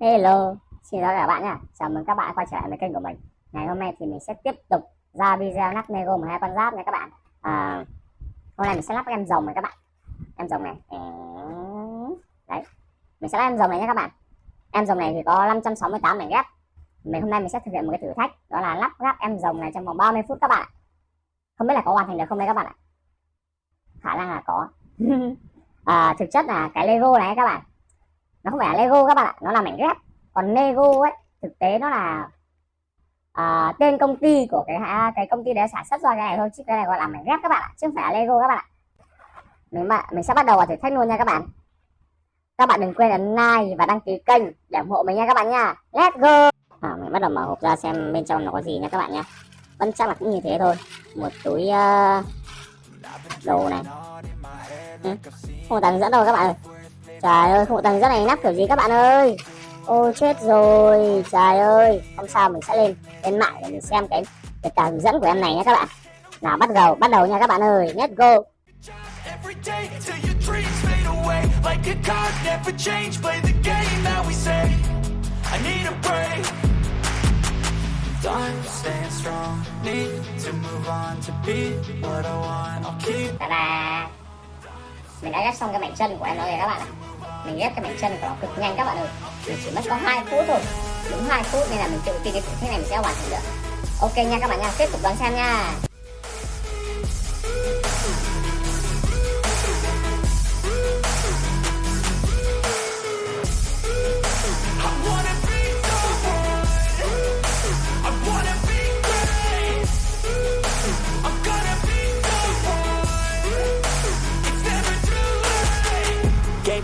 Hello, xin chào các bạn nha. Chào mừng các bạn quay trở lại với kênh của mình. Ngày hôm nay thì mình sẽ tiếp tục ra video lắp Lego 12 con giáp nha các bạn. À, hôm nay mình sẽ lắp em rồng này các bạn. Em rồng này. Đấy. Mình sẽ lắp em rồng này nha các bạn. Em rồng này thì có 568 mảnh ghép. Mình hôm nay mình sẽ thực hiện một cái thử thách đó là lắp ráp em rồng này trong vòng 30 phút các bạn. Không biết là có hoàn thành được không đây các bạn ạ. Khả năng là có. à, thực chất là cái Lego này các bạn nó không phải là Lego các bạn ạ nó là mảnh ghép. Còn Lego ấy thực tế nó là à, tên công ty của cái cái công ty đấy sản xuất ra cái này thôi chứ cái này gọi là mảnh ghép các bạn ạ chứ không phải là Lego các bạn ạ. Mình mà mình sẽ bắt đầu vào thử thách luôn nha các bạn. Các bạn đừng quên ấn like và đăng ký kênh để ủng hộ mình nha các bạn nha. Let's go! À, mình bắt đầu mở hộp ra xem bên trong nó có gì nha các bạn nha. Vẫn chắc là cũng như thế thôi. Một túi uh, đồ này. Ừ. không có dẫn đâu các bạn ơi. Trời ơi, không tầng rất này nắp kiểu gì các bạn ơi? Ôi chết rồi. Trời ơi Không sao mình sẽ lên lên mạng để mình xem cái cái tờ hướng dẫn của em này nha các bạn. Nào bắt đầu bắt đầu nha các bạn ơi. Let's go. Ta-da Mình đã ghép xong cái mảnh chân của em rồi các bạn ạ mình ép cái mảnh chân của nó cực nhanh các bạn ơi. Mình chỉ mất có hai phút thôi. Đúng hai phút nên là mình tự tin cái thử này mình sẽ hoàn thành được. Ok nha các bạn nha, tiếp tục đón xem nha.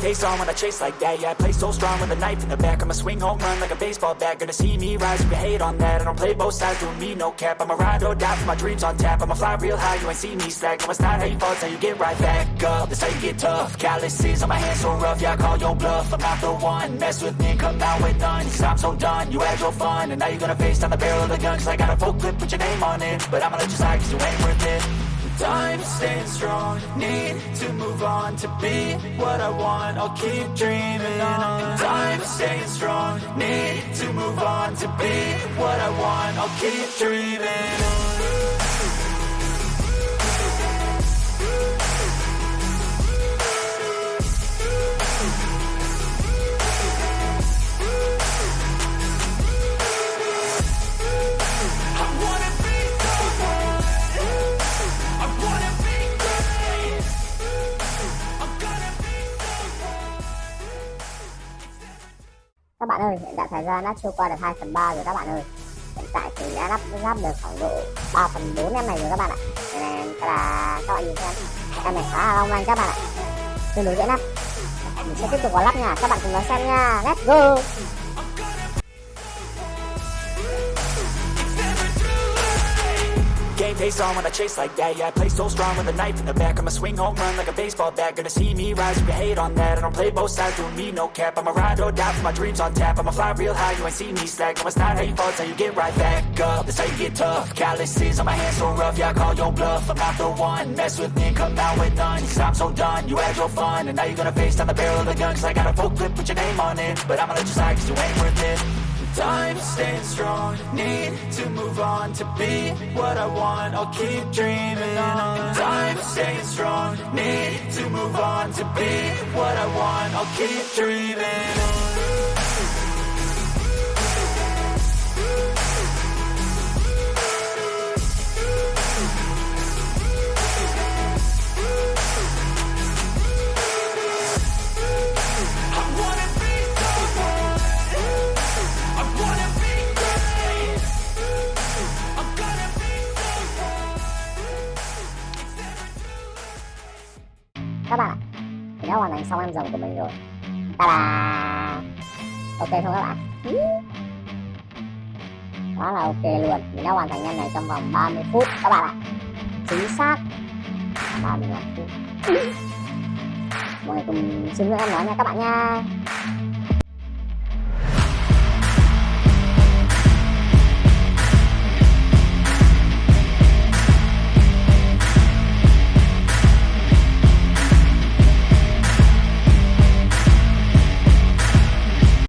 Pace on when I chase like that Yeah, I play so strong with a knife in the back I'ma swing home run like a baseball bat. Gonna see me rise you hate on that. I don't play both sides, doing me no cap. I'ma ride or die for my dreams on tap. I'ma fly real high, you ain't see me slack. No, it's not how you fall, it's how you get right back up. That's how you get tough. Calluses on my hands so rough Yeah, I call your bluff. I'm not the one. Mess with me, come out with none. Cause I'm so done, you had your fun. And now you're gonna face down the barrel of the gun. Cause I got a full clip, put your name on it. But I'ma let you slide cause you ain't worth it time staying strong. Need to move on to be what I want. I'll keep dreaming on. Time staying strong. Need to move on to be what I want. I'll keep dreaming on các bạn ơi, hiện tại thời gian đã trôi qua được 2 phần 3 rồi các bạn ơi. Hiện tại thì đã lắp lắp được khoảng độ 3 phần 4 em này rồi các bạn ạ. Nên là các bạn nhìn xem. Em này khá là long lanh các bạn ạ. Tương đối dễ lắp. Mình sẽ tiếp tục vào lắp nha. Các bạn cùng nó xem nha. Let's go! Game face on when I chase like that. Yeah, I play so strong with a knife in the back. I'ma swing home run like a baseball bat. Gonna see me rise you hate on that. I don't play both sides, doing me no cap. I'ma ride or die for my dreams on tap. I'ma fly real high, you ain't see me slack. No, it's not how you fall, it's how you get right back up. That's how you get tough. Calluses on my hands so rough Yeah, I call your bluff. I'm not the one. Mess with me, come out with none. Cause I'm so done, you had your fun And now you're gonna face down the barrel of the gun. Cause I got a full clip, put your name on it. But I'ma let you slide cause you ain't worth it Time staying strong. Need to move on to be what I want. I'll keep dreaming on. Time staying strong. Need to move on to be what I want. I'll keep dreaming on các bạn. Ạ thì đã hoàn thành xong em rồng của mình rồi. Ta là ok không các bạn? Đó là ok luôn. Mình đã hoàn thành em này trong vòng 30 phút. Các bạn ạ. Chính xác. 35 phút. Mọi người cùng xin lỗi em nói nha các bạn nha.